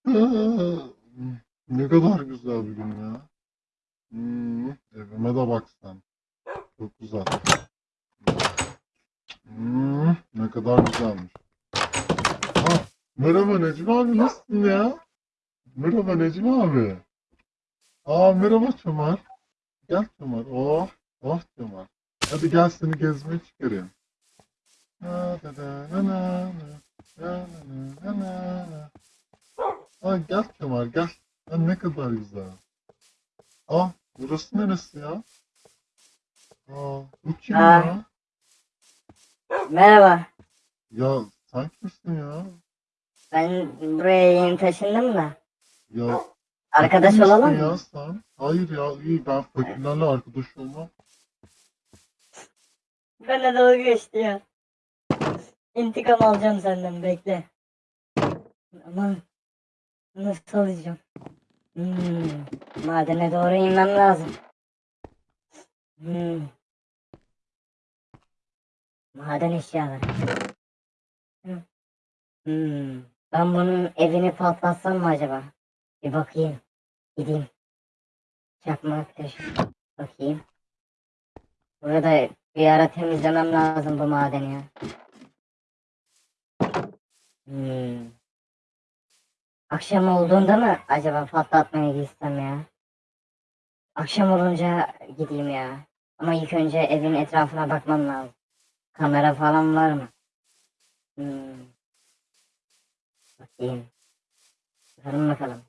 ne kadar güzel bir gün ya. Hmm, evime de bak sen. Çok güzel. Hmm, ne kadar güzelmiş. Ha, merhaba Necmi abi nasılsın ya? Merhaba Necmi abi. Aa merhaba Çömer. Gel Çömer. Oh, oh Çömer. Hadi gel seni gezmeye çıkarayım. Na, da, da, na, na, na, na, na, na, na. Aa, gel Kemal gel. Ha, ne kadar güzel. Aa burası neresi ya? Aa bu kim Aa. ya? Merhaba. Ya sen kimsin ya? Ben buraya yeni taşındım da. Ya Arkadaş fakir misin olalım ya sen? Hayır ya iyi ben fakirlerle arkadaş olmam. Benle dalga geçti ya. İntikam alacağım senden bekle. Ama nasıl alacağım? Hmm, madene doğru inmem lazım. Hmm. Maden eşyaları. Hmm. Ben bunun evini patlatsam mı acaba? Bir bakayım. Gideyim. Çakmak taşı. Bakayım. Burada bir ara temizlemem lazım bu madeni ya. Hmm. Akşam olduğunda mı acaba patlatmaya gitsem ya? Akşam olunca gideyim ya. Ama ilk önce evin etrafına bakmam lazım. Kamera falan var mı? Hmm. Bakayım. Bakalım bakalım.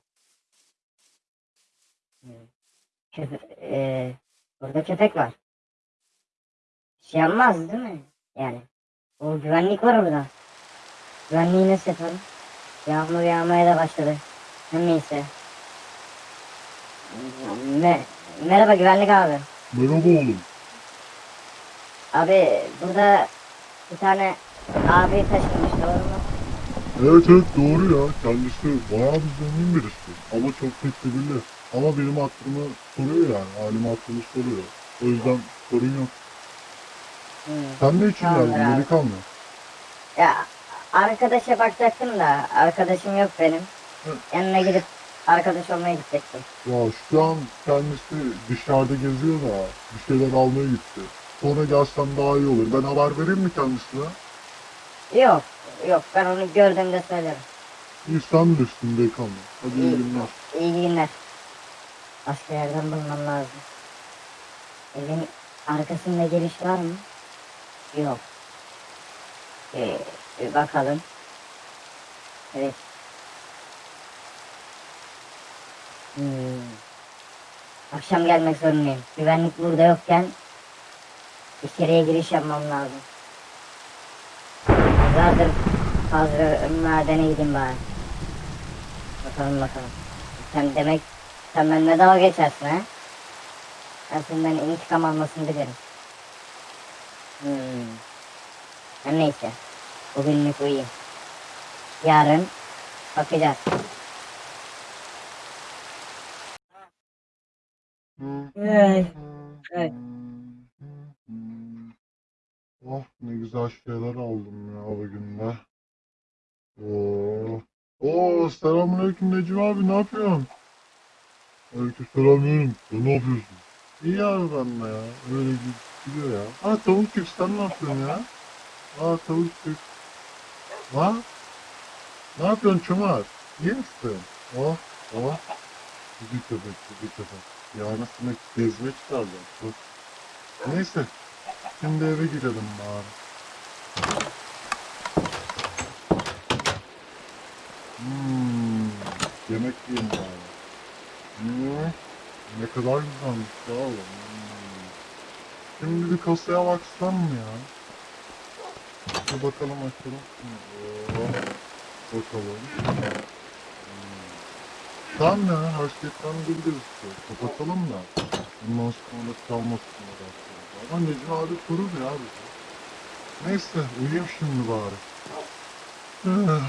Hmm. Köpe eee, burada köpek var. Bir şey yapmaz değil mi? Yani. O güvenlik var orada. Güvenliği nasıl yapalım? Yağmur yağmaya da başladı. Her Neyse. Me Merhaba güvenlik abi. Merhaba oğlum. Abi burada bir tane abi taşınmış doğru mu? Evet evet doğru ya. Kendisi bayağı bir zengin birisi. Ama çok tedbirli. Ama benim hatırımı soruyor yani. Halimi hatırımı soruyor. O yüzden sorun yok. Hmm. Sen ne için geldin abi. delikanlı? Ya arkadaşa bakacaktım da arkadaşım yok benim. Hı. Yanına gidip arkadaş olmaya gidecektim. Ya şu an kendisi dışarıda geziyor da bir şeyler almaya gitti. Sonra gelsem daha iyi olur. Ben haber vereyim mi kendisine? Yok yok ben onu gördüğümde söylerim. İyi sen bilirsin delikanlı. Hadi iyi İyi. günler. İyi günler. Başka yerden bulmam lazım. Evin arkasında giriş var mı? Yok. Ee, bir bakalım. Evet. Hmm. Akşam gelmek zorundayım. Güvenlik burada yokken içeriye giriş yapmam lazım. Zaten fazla madene gideyim bari. Bakalım bakalım. Sen demek sen benimle dalga geçersin ha? Ben senden intikam almasını bilirim. Hmm. Her neyse. Bugünlük uyuyayım. Yarın bakacağız. Ay, ay. Oh ne güzel şeyler aldım ya bugün de. Oo. Oo selamünaleyküm Necmi abi ne yapıyorsun? Aleykümselam yeğenim. Sen ne yapıyorsun? İyi abi ben de ya. Öyle gid- gidiyor ya. Ha tavuk çift sen ne yapıyorsun ya? Aa tavuk çift. Ha? Ne yapıyorsun Çömer? İyi misin? Oh oh. Gidi köpek gidi köpek. Yarısını gezmeye çıkaracağım. Dur. Neyse. Şimdi eve gidelim bari. Hmm, yemek yiyeyim bari. Hmm, ne kadar güzelmiş ya. Hmm. Şimdi bir kasaya baksam mı ya? Bir bakalım açalım. Oo, bakalım. Tamam ya, her şey tam gözüküyor. Kapatalım da. Bundan sonra çalmasın orası. Ama Necmi abi korur ya bizi. Neyse, uyuyayım şimdi bari. Hı.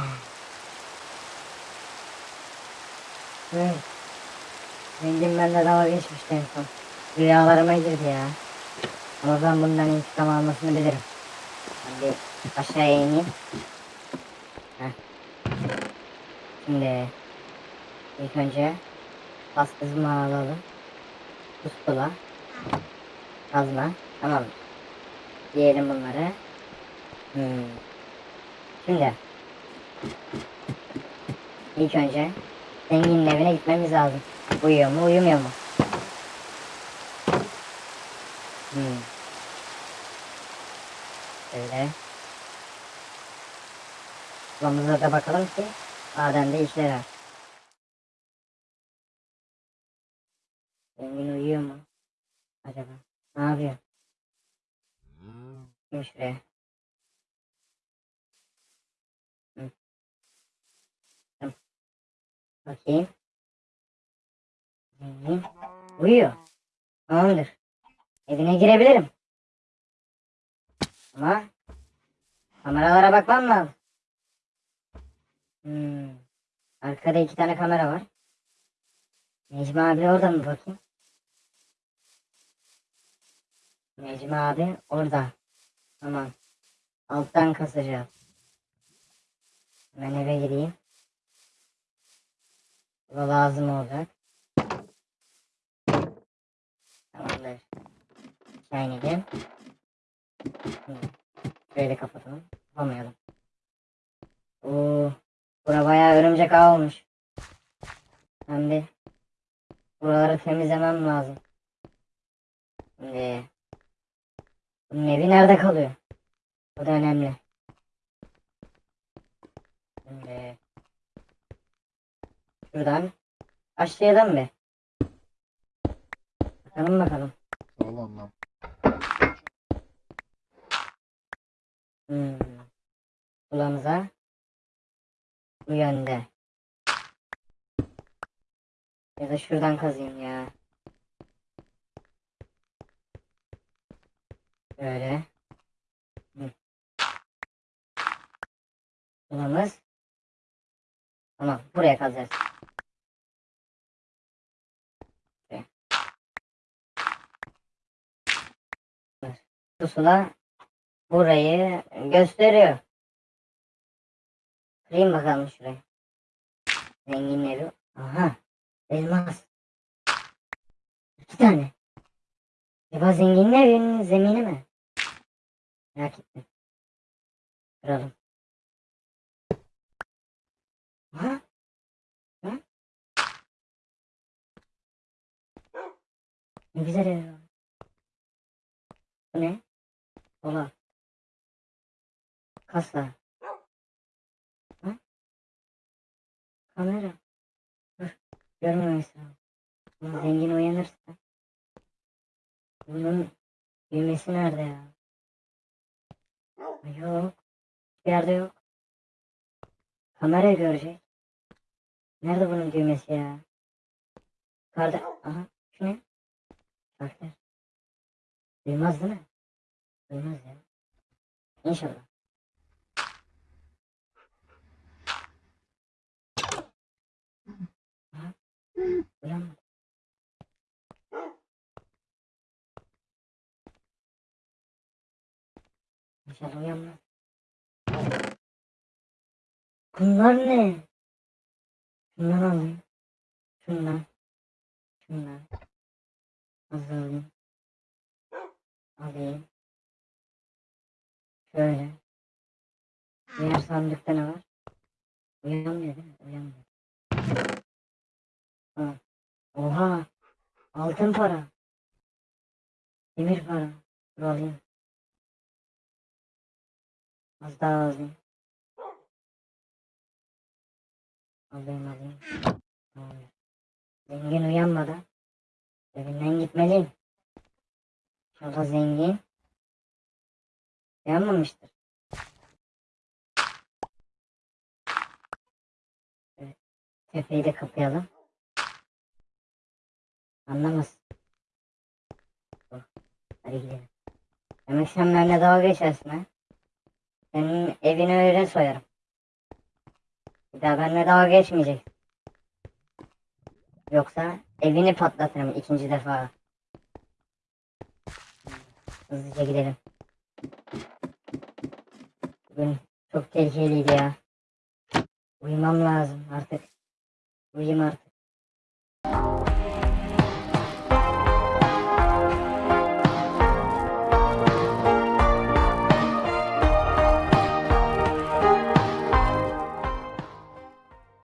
Zengin benimle dalga geçmişti en son. Rüyalarıma girdi ya. Ama ben bundan intikam almasını bilirim. Bir aşağıya ineyim. Heh. Şimdi İlk önce pas kızma alalım. Pustula. Kazma. Tamam. Diyelim bunları. Hmm. Şimdi. İlk önce zenginin evine gitmemiz lazım. Uyuyor mu uyumuyor mu? Hmm. Şöyle. Kulağımıza da bakalım ki madende işler var. Zengin uyuyor mu? Acaba? Ne yapıyor? Kim şuraya? Hı. Tamam. Bakayım. Zengin. Uyuyor. Tamamdır. Evine girebilirim. Ama kameralara bakmam lazım. Hmm. Arkada iki tane kamera var. Necmi abi orada mı bakayım? Necmi abi orada. Tamam. Alttan kasacağız. Ben eve gireyim. Bu da lazım olacak. Tamamdır. Aşağı inelim. Şöyle kapatalım. Kapamayalım. Oo, bura bayağı örümcek ağ olmuş. Ben bir buraları temizlemem lazım. Şimdi bunun evi nerede kalıyor? Bu da önemli. Şimdi şuradan başlayalım bir. Bakalım bakalım. Sağ ol annem. Hmm. Kulağımıza bu yönde. Ya da şuradan kazayım ya. Böyle. Hı. Kulağımız. Tamam buraya kazacağız. Şuraya. Pusula burayı gösteriyor. Kırayım bakalım şurayı. Zengin evi. Aha. Elmas. İki tane. Acaba zenginin evinin zemini mi? Merak ettim. Kıralım. Aha. Ha? Ne güzel ev. Bu ne? Dolap. Kasa. Ha? Kamera. Dur. Görmemesi lazım. Zengin uyanırsa. Bunun düğmesi nerede ya? Yok. Bir yerde yok. Kamera görecek. Nerede bunun düğmesi ya? Yukarıda. Aha. Şu ne? Şarkı. Duymaz değil mi? Duymaz ya. İnşallah. Aha. Uyanmadı. İnşallah uyanmaz. Bunlar ne? Şundan alayım. Şundan. Şundan. Hazır alayım. Alayım. Şöyle. Diğer sandıkta ne var? Uyanmıyor değil mi? Uyanmıyor. Ha. Oha. Altın para. Demir para. Dur alayım. Az daha alayım. Alayım alayım. Tamam. Zengin uyanmadan evinden gitmeliyim. İnşallah zengin uyanmamıştır. Evet. Tepeyi de kapayalım. Anlamaz. Hadi gidelim. Demek sen benimle dalga geçersin ha? Senin evini öyle soyarım. Bir daha benimle dalga geçmeyecek. Yoksa evini patlatırım ikinci defa. Hızlıca gidelim. Bugün çok tehlikeliydi ya. Uyumam lazım artık. Uyuyayım artık.